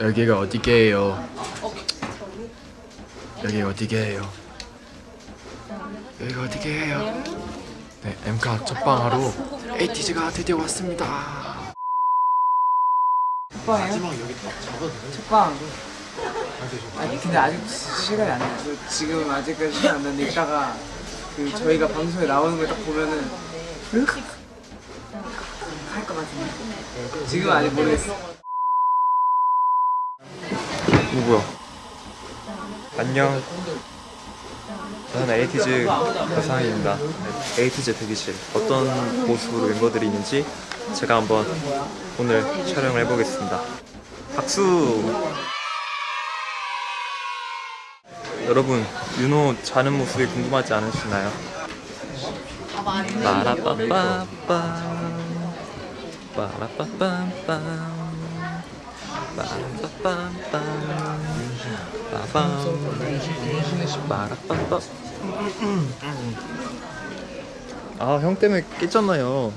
여기가 어디게요? 여기 어디게요? 여기가 어디게요? 네, 엠카 첫방하러 에이티즈가 드디어 왔습니다. 첫방이요? 첫방 아니 근데 아직 시간이 안 됐어 지금 아직까지 시간 안 됐는데 이따가 그 저희가 방송에 나오는 걸 딱 보면은 할것 같은데 지금 아직 모르겠어 누구야? 안녕. 저는 에이티즈 가상입니다. 네, 에이티즈 대기실 어떤 모습으로 멤버들이 있는지 제가 한번 오늘 촬영을 해보겠습니다. 박수! 여러분 윤호 자는 모습이 궁금하지 않으시나요? 빠라빠빠빰 빠라빠빰빰 아 형 때문에 깼잖아요.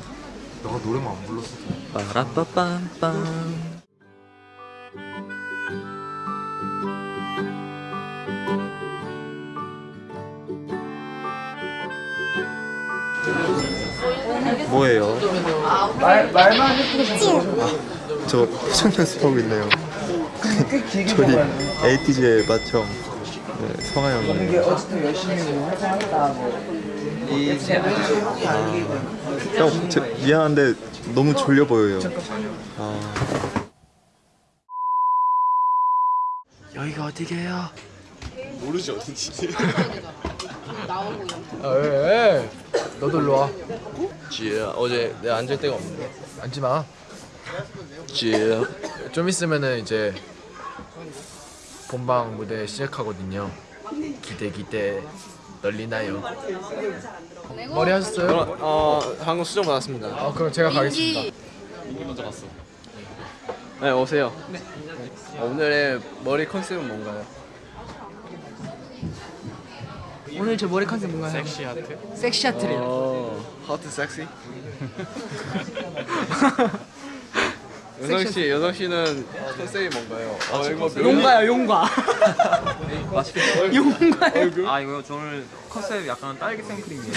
너가 노래만 안 불렀어. 빠라빠빰빰. 뭐예요? 말, 말만 해도 저 표정 연습하고 있네요 저희 에이티즈의 맏형 네, 성하 이게 형이에요 어쨌든 열심히 뭐 활동하다 뭐이 형 제, 미안한데 너무 졸려 보여요 아, 여기가 어디게요? 아, 왜, 왜? 너도 일로 와. 지혜야, 어제 내가 앉을 데가 없는데. 앉지 마. 좀 있으면은 이제 본방 무대 시작하거든요. 기대 기대 떨리나요? 머리 하셨어요? 어, 한국 수정 받았습니다. 아 그럼 제가 가겠습니다. 네, 오세요. 어, 오늘의 머리 컨셉은 뭔가요? 오늘 제 머리 컨셉 뭔가요? 섹시 하트? 섹시 하트래요 어, 하트 섹시. 여성 씨, 여성 씨는 컨셉이 뭔가요? 어, 이거 몇 용가요 용가 맛있겠다 용가요 아 이거 저 오늘 컨셉 약간 딸기 생크림이에요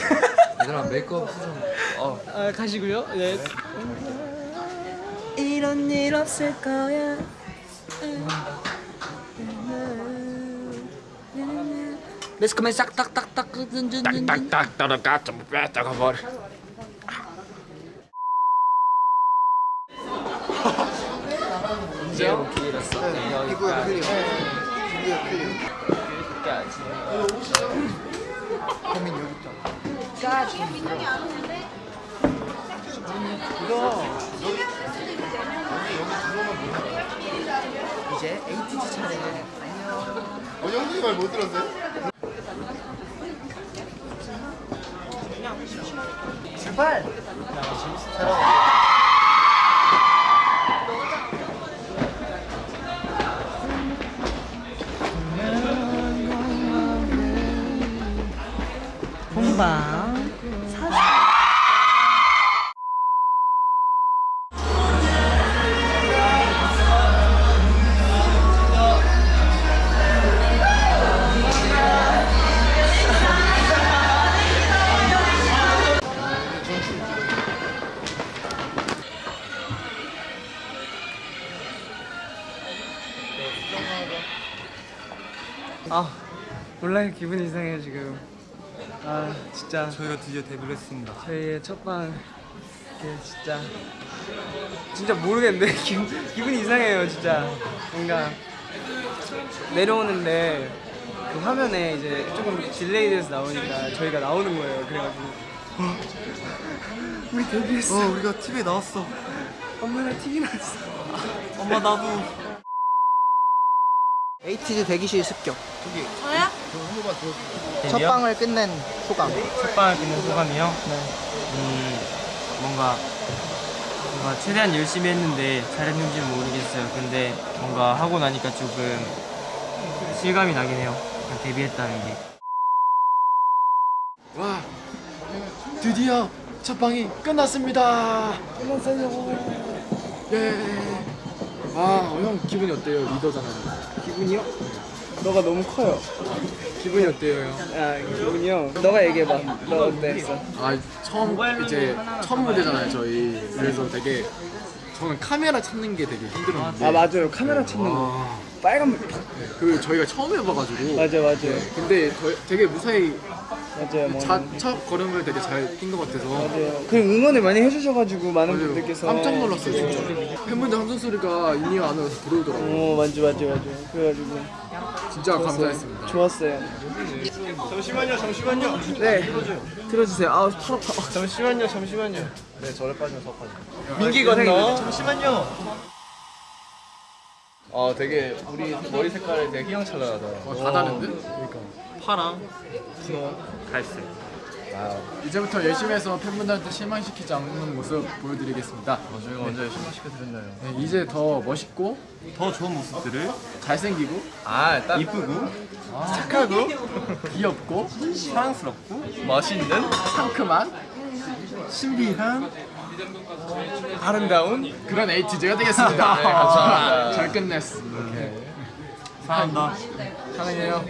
얘들아 메이크업 수정. 어. 아, 가시고요 네 이런 일 없을 거야 매스컴에 싹딱딱딱 딱딱 따라가 좀 빼다가 버려. 피부에 클리어. 피부에 클리어. 고민 여기 있잖아 이거 이제 에이티즈 차례. 어, 형님이 말못 들었어요? 출발! 본방 아 몰라요 기분이 이상해요 지금. 아 진짜. 저희가 드디어 데뷔를 했습니다. 저희의 첫방 이게 진짜. 진짜 모르겠는데. 기분, 기분 이 이상해요 진짜. 뭔가 내려오는데 그 화면에 이제 조금 delay 돼서 나오니까 저희가 나오는 거예요 그래가지고. 어, 우리 데뷔했어. 어 우리가 TV에 나왔어. 엄마랑 TV 나왔어. 엄마 나도 에이티즈 대기실 습격 첫첫 방을 끝낸 소감 첫 방을 끝낸 소감이요? 음, 뭔가, 뭔가 최대한 열심히 했는데 잘했는지는 모르겠어요. 근데 뭔가 하고 나니까 조금 실감이 나긴 해요. 그냥 데뷔했다는 게. 와 드디어 첫 방이 끝났습니다. 끝났어요. 예. 아형 기분이 어때요 리더잖아요 기분이요? 너가 너무 커요. 기분이 어때요 형? 아 기분이요? 너가 얘기해봐. 너 어땠어? 아 처음 이제 첫 무대잖아요 저희 그래서 되게 저는 카메라 찾는 게 되게 힘들었는데 아 맞아요. 카메라 찾는 거. 아, 빨간 그 저희가 처음 해봐가지고 맞아 맞아요. 근데 저, 되게 무사히 맞아요. 뭐. 자, 첫 걸음을 되게 잘 뛴 것 같아서 맞아요. 그 응원을 많이 해주셔가지고 많은 맞아요. 분들께서 깜짝 놀랐어요 진짜 팬분들 함성 소리가 in-ear 안으로 들어오더라고요 어 맞지 맞지 맞지. 그래가지고 진짜 감사했습니다 좋았어요. 잠시만요, 잠시만요. 네. 들어주세요. 아 팔 아파. 잠시만요, 잠시만요. 네, 저를 빠지면 서 빠져. 민기 건너. 잠시만요. 어 되게 우리 머리 색깔이 되게 휘황찬란하다. 어, 다 다른데? 파랑, 분홍, 갈색. 이제부터 열심히 해서 팬분들한테 실망시키지 않는 모습 보여드리겠습니다 저희가 먼저 실망시켜드렸나요? 네, 이제 더 멋있고 더 좋은 모습들을 잘생기고 아 딱 이쁘고 착하고 귀엽고 사랑스럽고 멋있는 상큼한 신비한 아름다운. 그런 에이티즈가 되겠습니다 네, 감사합니다. 잘 끝냈어 이렇게 사랑한다. 사랑해요